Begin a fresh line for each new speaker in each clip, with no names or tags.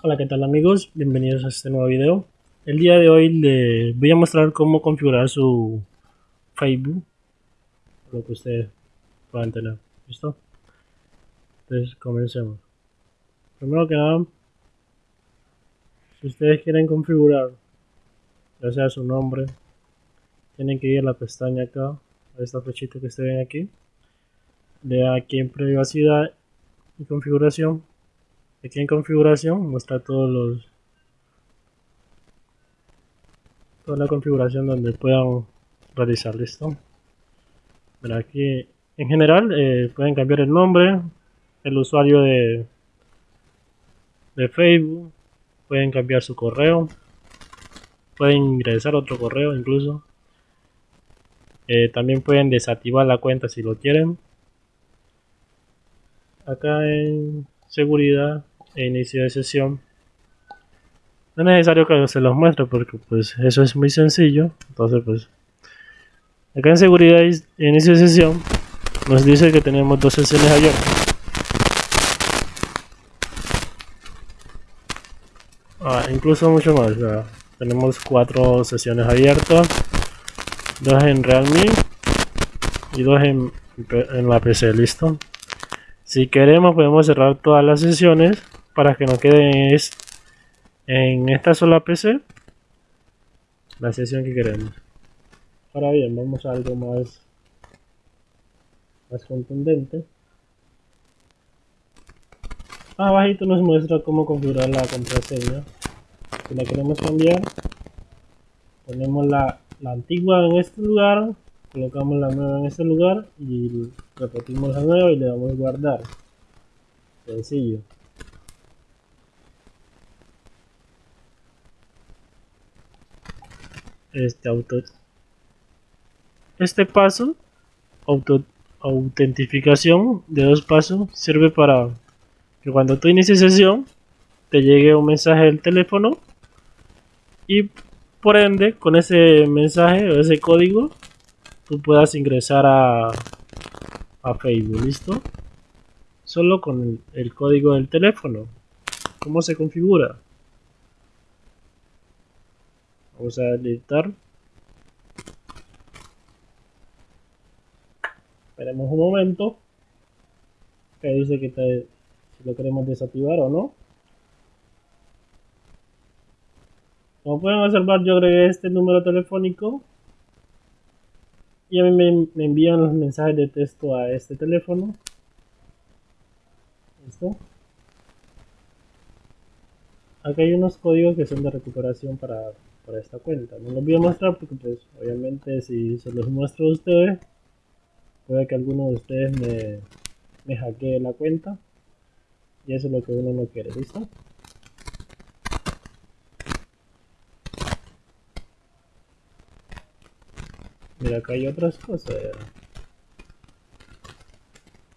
Hola qué tal amigos, bienvenidos a este nuevo video. El día de hoy les voy a mostrar cómo configurar su Facebook, lo que ustedes puedan tener, ¿listo? Entonces comencemos. Primero que nada, si ustedes quieren configurar ya sea su nombre, tienen que ir a la pestaña acá, a esta flechita que ustedes ven aquí, dan aquí en privacidad y configuración aquí en configuración muestra todos los toda la configuración donde puedan realizar listo pero aquí en general eh, pueden cambiar el nombre el usuario de de facebook pueden cambiar su correo pueden ingresar otro correo incluso. Eh, también pueden desactivar la cuenta si lo quieren. Acá en seguridad e inicio de sesión. No es necesario que se los muestre porque pues eso es muy sencillo. Entonces pues acá en seguridad e inicio de sesión nos dice que tenemos dos sesiones abiertas. Ah, incluso mucho más tenemos cuatro sesiones abiertas. Dos en realme y dos en, en la pc listo si queremos podemos cerrar todas las sesiones para que no quede en esta sola PC la sesión que queremos. Ahora bien, vamos a algo más, más contundente. Abajito nos muestra cómo configurar la contraseña. Si la queremos cambiar, ponemos la, la antigua en este lugar colocamos la nueva en este lugar y repetimos la nueva y le damos guardar. Sencillo. Este auto este paso auto autentificación de dos pasos sirve para que cuando tú inicies sesión te llegue un mensaje del teléfono y por ende con ese mensaje o ese código tú puedas ingresar a, a Facebook, ¿listo? Solo con el, código del teléfono. ¿Cómo se configura? Vamos a editar. Esperemos un momento. Que dice que si lo queremos desactivar o no. Como pueden observar yo agregué este número telefónico y a mí me, envían los mensajes de texto a este teléfono ¿Listo? Acá hay unos códigos que son de recuperación para, para esta cuenta. No los voy a mostrar porque pues obviamente si se los muestro a ustedes, puede que alguno de ustedes me, me hackee la cuenta. Y eso es lo que uno no quiere, ¿listo? Mira, acá hay otras cosas.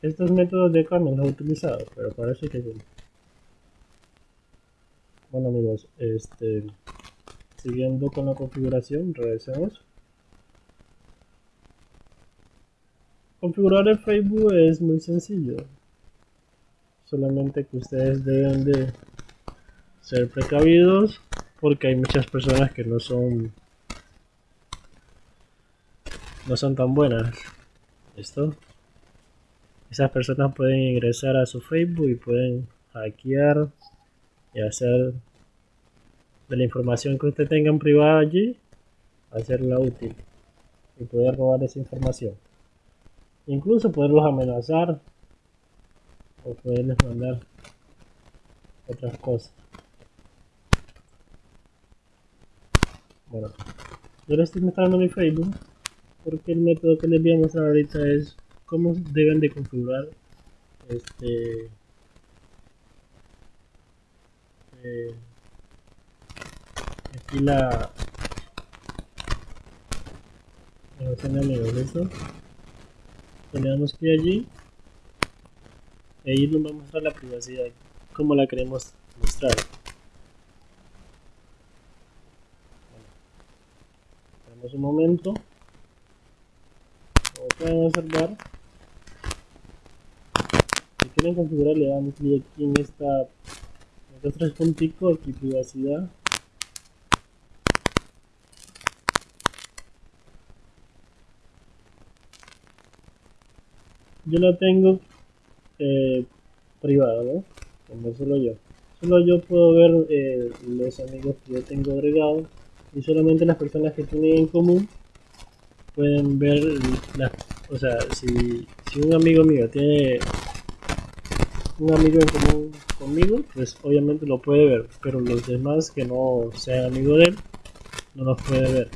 Estos métodos de acá no los he utilizado, pero parece que sí. Bueno amigos, este siguiendo con la configuración, regresemos. Configurar el Facebook es muy sencillo. Solamente que ustedes deben de ser precavidos porque hay muchas personas que no son no son tan buenas. ¿Listo? Esas personas pueden ingresar a su Facebook y pueden hackear y hacer de la información que usted tenga en privada allí, hacerla útil y poder robar esa información. Incluso poderlos amenazar o poderles mandar otras cosas. Bueno, yo les estoy mostrando mi Facebook porque el método que les voy a mostrar ahorita es cómo deben de configurar este eh, aquí la relación de eso le damos clic allí y ahí nos va a mostrar la privacidad como la queremos mostrar. Bueno, un momento pueden observar si quieren configurar le damos clic aquí en esta Estos tres punticos aquí privacidad. Yo la tengo eh, privada, ¿no? Como solo yo. Solo yo puedo ver eh, los amigos que yo tengo agregados y solamente las personas que tienen en común pueden ver las o sea si, si un amigo mío tiene un amigo en común conmigo pues obviamente lo puede ver pero los demás que no sean amigos de él no los puede ver.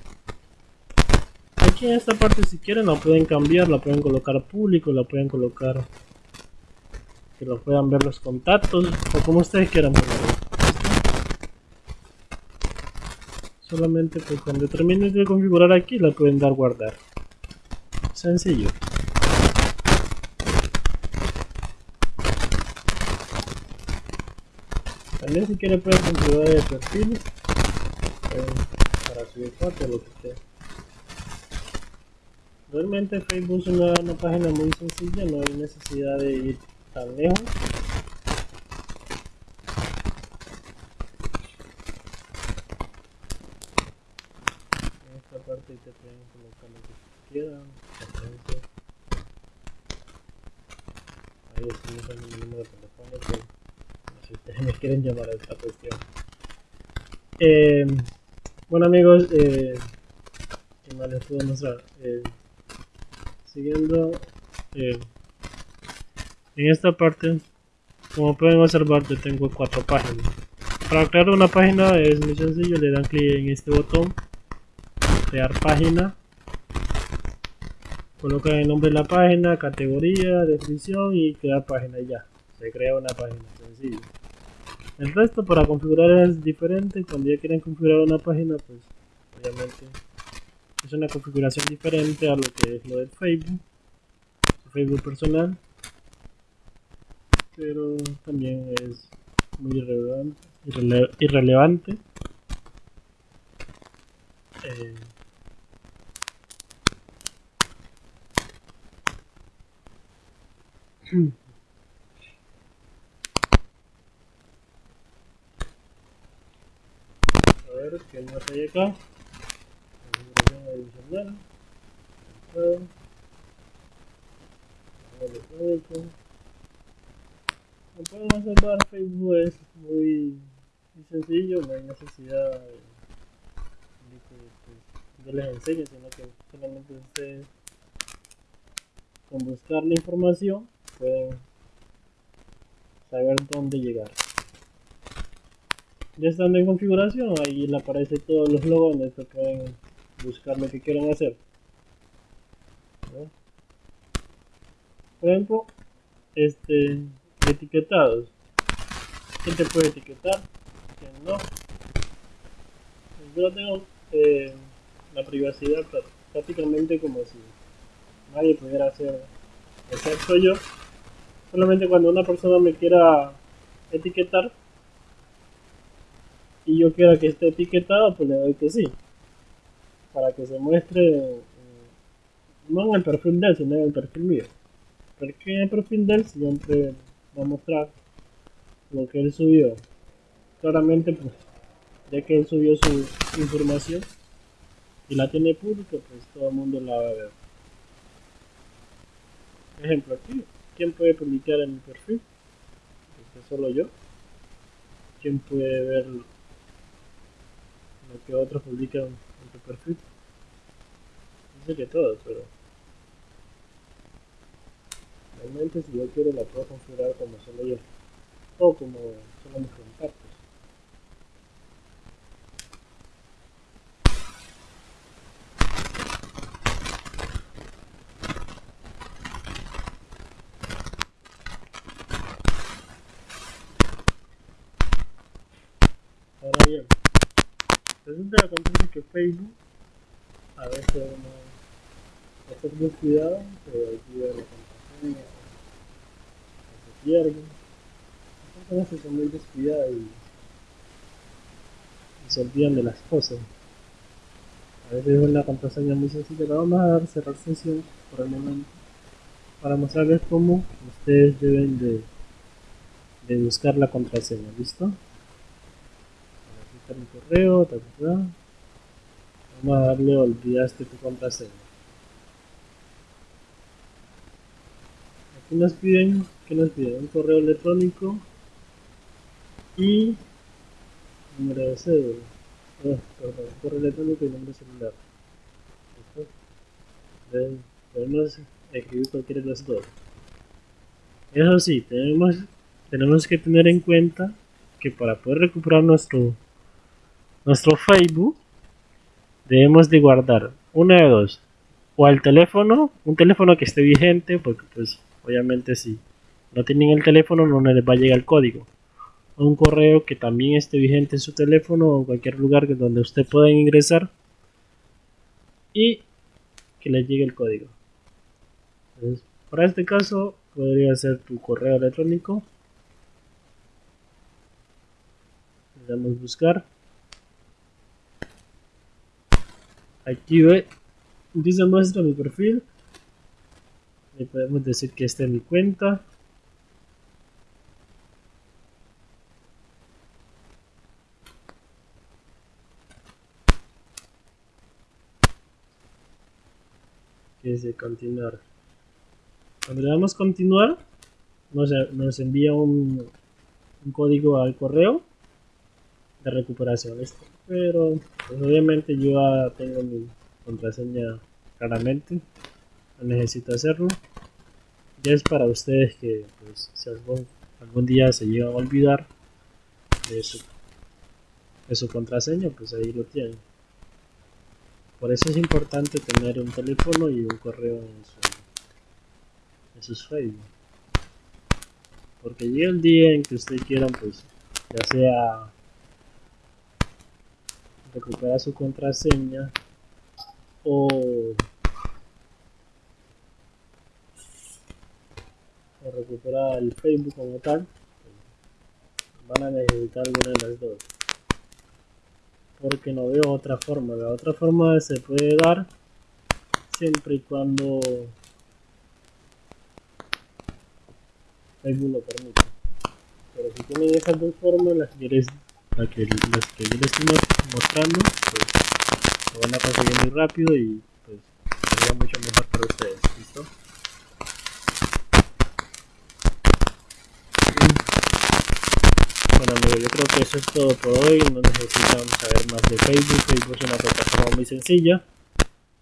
Aquí en esta parte si quieren lo pueden cambiar la pueden colocar público la pueden colocar que lo puedan ver los contactos o como ustedes quieran solamente pues cuando terminen de configurar aquí la pueden dar guardar. Sencillo. También si quieren pueden configurar el perfil. Para subir fotos lo que sea. Realmente Facebook es una, una página muy sencilla no hay necesidad de ir tan lejos parte y te pueden colocar lo que quieran, Ahí estoy usando mi número sé si ustedes me quieren llamar a esta cuestión. Eh, bueno amigos, eh, ¿qué más les puedo mostrar? Eh, siguiendo eh, en esta parte, como pueden observar, yo tengo cuatro páginas. Para crear una página es muy sencillo, le dan clic en este botón crear página. Colocan el nombre de la página categoría descripción y crear página y ya. Se crea una página sencillo. El resto para configurar es diferente. Cuando ya quieren configurar una página pues obviamente es una configuración diferente a lo que es lo del facebook. Facebook personal. Pero también es muy irrelevante. Eh, A ver, ¿qué más hay acá? adicional. Como pueden observar, Facebook es muy, muy sencillo, no hay necesidad de, de que pues, yo les enseñe, sino que solamente ustedes con buscar la información pueden saber dónde llegar. Ya estando en configuración, ahí le aparece todos los logos donde se pueden buscar lo que quieran hacer. Por ejemplo, este etiquetados. ¿Quién te puede etiquetar? ¿Quién no? Yo tengo eh, la privacidad prácticamente como si nadie pudiera hacer, excepto yo. Solamente cuando una persona me quiera etiquetar y yo quiera que esté etiquetado, pues le doy que sí. Para que se muestre, eh, no en el perfil de él, sino en el perfil mío. Porque el perfil de él siempre va a mostrar lo que él subió. Claramente, pues, ya que él subió su información y la tiene pública, pues todo el mundo la va a ver. Ejemplo aquí. ¿Quién puede publicar en mi perfil? Este, solo yo. ¿Quién puede ver lo que otros publican en tu perfil? Dice que todos, pero realmente si yo quiero la puedo configurar como solo yo o como solo mis contactos. Ahora bien, resulta acontece que Facebook a veces no hacer descuidado, se olvida la contraseña, se pierden. Muchas veces son muy descuidadas y, y, se olvidan de las cosas. A veces es una contraseña muy sencilla, la vamos a dar cerrar sesión por el momento para mostrarles cómo ustedes deben de, de buscar la contraseña, ¿listo? El correo, ta, ta, ta. vamos a darle olvidaste tu contraseña. Aquí nos piden, que nos piden? Un correo electrónico y número de cédula. Oh, correo electrónico y número celular. Podemos escribir cualquiera de los dos. Eso sí, tenemos, tenemos que tener en cuenta que para poder recuperar nuestro, nuestro Facebook, debemos de guardar una de dos. O al teléfono, un teléfono que esté vigente, porque pues obviamente si no tienen el teléfono no les va a llegar el código. O un correo que también esté vigente en su teléfono o cualquier lugar donde usted pueda ingresar y que le llegue el código. para este caso podría ser tu correo electrónico le damos buscar aquí ve dice muestra mi perfil le podemos decir que esta es mi cuenta. Que dice continuar cuando le damos continuar, nos, envía un, código al correo de recuperación. Pero pues, obviamente yo ya tengo mi contraseña claramente. No necesito hacerlo. Ya es para ustedes que pues, si algún, día se llegan a olvidar de su, de su contraseña, pues ahí lo tienen. Por eso es importante tener un teléfono y un correo en su eso es Facebook. Porque llega el día en que ustedes quieran, pues, ya sea recuperar su contraseña o, o recuperar el Facebook como tal, van a necesitar alguna de las dos. Porque no veo otra forma. La otra forma se puede dar siempre y cuando Facebook lo permite. Pero si tienen esas dos formas, las que, les, que, las que yo les estoy mostrando, pues lo van a conseguir muy rápido y pues sería mucho mejor para ustedes. ¿Listo? Bueno amigos, yo creo que eso es todo por hoy. No necesitan saber más de Facebook. Facebook es una plataforma muy sencilla.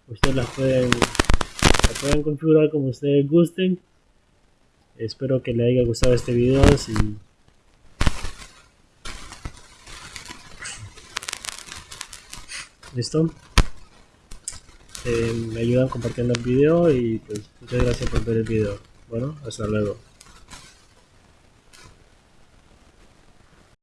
Ustedes las pueden, la pueden configurar como ustedes gusten Espero que le haya gustado este video. Si ¿Listo? Eh, me ayudan compartiendo el video y pues muchas gracias por ver el video. Bueno, hasta luego.